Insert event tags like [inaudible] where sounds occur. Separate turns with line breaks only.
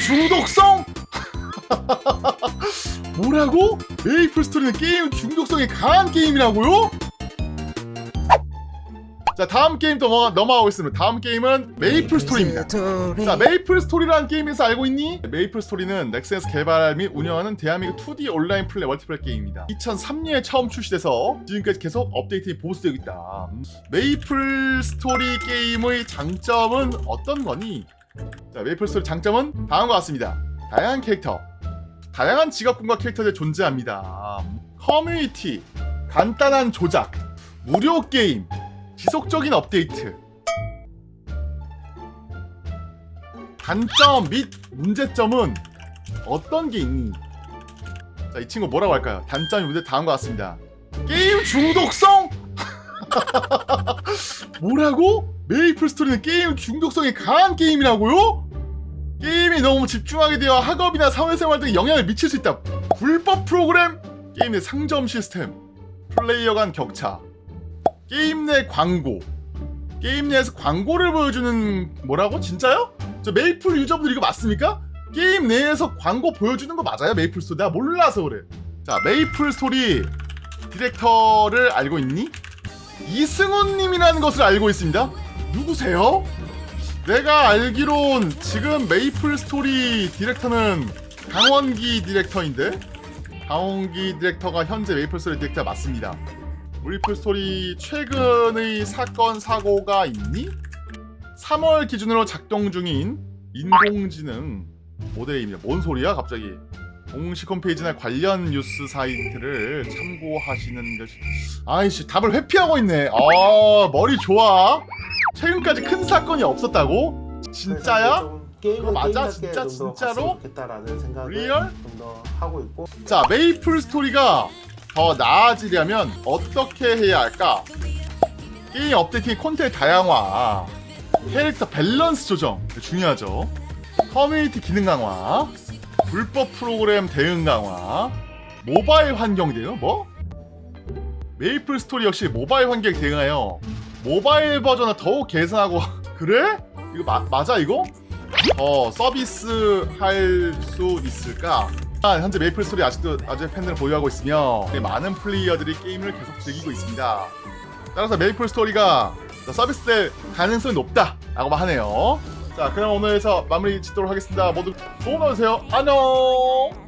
중독성? [laughs] 뭐라고? 메이플 스토리는 게임 중독성이 강한 게임이라고요? 자 다음 게임 또 넘어가, 넘어가겠습니다 다음 게임은 메이플 스토리입니다 자 메이플 스토리라는 게임에서 알고 있니? 메이플 스토리는 넥슨에서 개발 및 운영하는 대한민국 2D 온라인 플레이 멀티플레이 게임입니다 2003년에 처음 출시돼서 지금까지 계속 업데이트에 보수되고 있다 음, 메이플 스토리 게임의 장점은 어떤 거니? 자 메이플 스토리 장점은 다음과 같습니다 다양한 캐릭터 다양한 직업군과 캐릭터들이 존재합니다 커뮤니티 간단한 조작 무료 게임 지속적인 업데이트 단점 및 문제점은 어떤 게 있니? 자, 이 친구 뭐라고 할까요? 단점이 문제 다음과 같습니다. 게임 중독성? [laughs] 뭐라고? 메이플 스토리는 게임 중독성이 강한 게임이라고요? 게임이 너무 집중하게 되어 학업이나 사회생활 등에 영향을 미칠 수 있다. 불법 프로그램, 게임 내 상점 시스템, 플레이어 간 격차, 게임 내 광고 게임 내에서 광고를 보여주는 뭐라고? 진짜요? 저 메이플 유저분들 이거 맞습니까? 게임 내에서 광고 보여주는 거 맞아요? 메이플 스토리 내가 몰라서 그래 자 메이플 스토리 디렉터를 알고 있니? 이승훈님이라는 것을 알고 있습니다 누구세요? 내가 알기론 지금 메이플 스토리 디렉터는 강원기 디렉터인데 강원기 디렉터가 현재 메이플 스토리 디렉터 맞습니다 메이플 스토리 최근의 사건 사고가 있니? 3월 기준으로 작동 중인 인공지능 모델입니다. 뭔 소리야 갑자기? 공식 홈페이지나 관련 뉴스 사이트를 참고하시는 것이 아이씨 답을 회피하고 있네. 아 머리 좋아. 최근까지 큰 사건이 없었다고? 진짜야?
게임은
맞아? 진짜? 진짜로? real?
좀더 하고 있고
자 메이플 스토리가 더 나아지려면 어떻게 해야 할까? 게임 updating 콘텐츠 다양화 캐릭터 밸런스 조정 중요하죠 커뮤니티 기능 강화 불법 프로그램 대응 강화 모바일 환경 대응 뭐? 메이플 스토리 역시 모바일 환경 대응하여 모바일 버전을 더욱 개선하고 [laughs] 그래? 이거 마, 맞아 이거? 더 서비스 할 수 있을까? 아, 현재 메이플 스토리 아직도 아직 팬들을 보유하고 있으며 많은 플레이어들이 게임을 계속 즐기고 있습니다. 따라서 메이플 스토리가 서비스될 가능성이 높다 라고 하네요. 자, 그럼 오늘 에서 마무리 짓도록 하겠습니다. 모두 좋은 하루 되세요. 안녕.